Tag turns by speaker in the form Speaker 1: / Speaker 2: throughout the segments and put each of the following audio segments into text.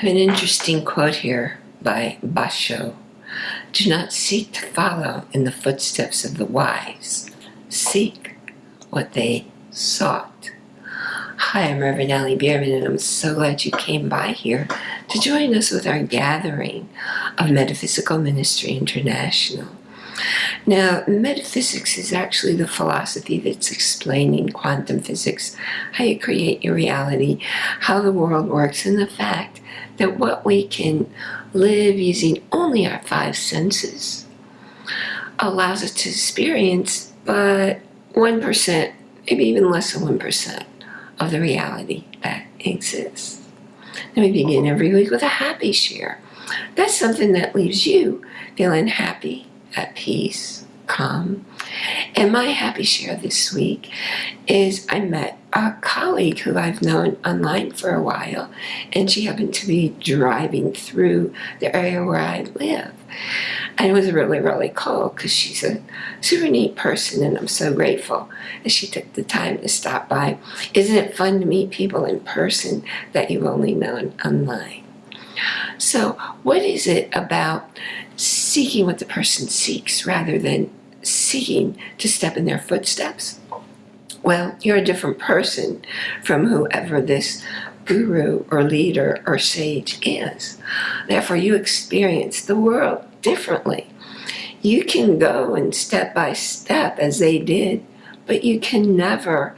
Speaker 1: An interesting quote here by Basho. Do not seek to follow in the footsteps of the wise. Seek what they sought. Hi, I'm Reverend Allie Bierman, and I'm so glad you came by here to join us with our gathering of Metaphysical Ministry International. Now, metaphysics is actually the philosophy that's explaining quantum physics, how you create your reality, how the world works, and the fact that what we can live using only our five senses allows us to experience but 1%, maybe even less than 1% of the reality that exists. Then we begin every week with a happy share. That's something that leaves you feeling happy, at peace, calm. And my happy share this week is I met a colleague who I've known online for a while, and she happened to be driving through the area where I live. And it was really, really cool because she's a super neat person, and I'm so grateful that she took the time to stop by. Isn't it fun to meet people in person that you've only known online? So what is it about seeking what the person seeks rather than seeking to step in their footsteps? Well, you're a different person from whoever this guru or leader or sage is. Therefore, you experience the world differently. You can go and step by step as they did, but you can never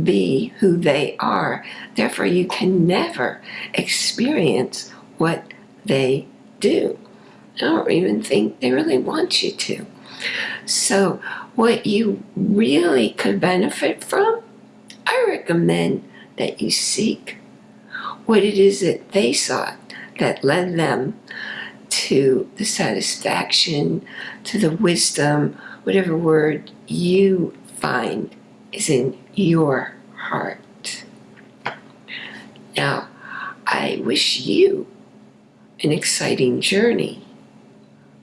Speaker 1: be who they are. Therefore, you can never experience what they do. I don't even think they really want you to. So what you really could benefit from, I recommend that you seek what it is that they sought that led them to the satisfaction, to the wisdom, whatever word you find is in your heart. Now, I wish you an exciting journey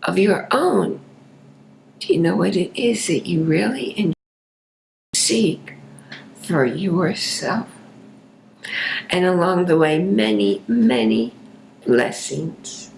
Speaker 1: of your own. Do you know what it is that you really enjoy seek for yourself? And along the way, many, many blessings.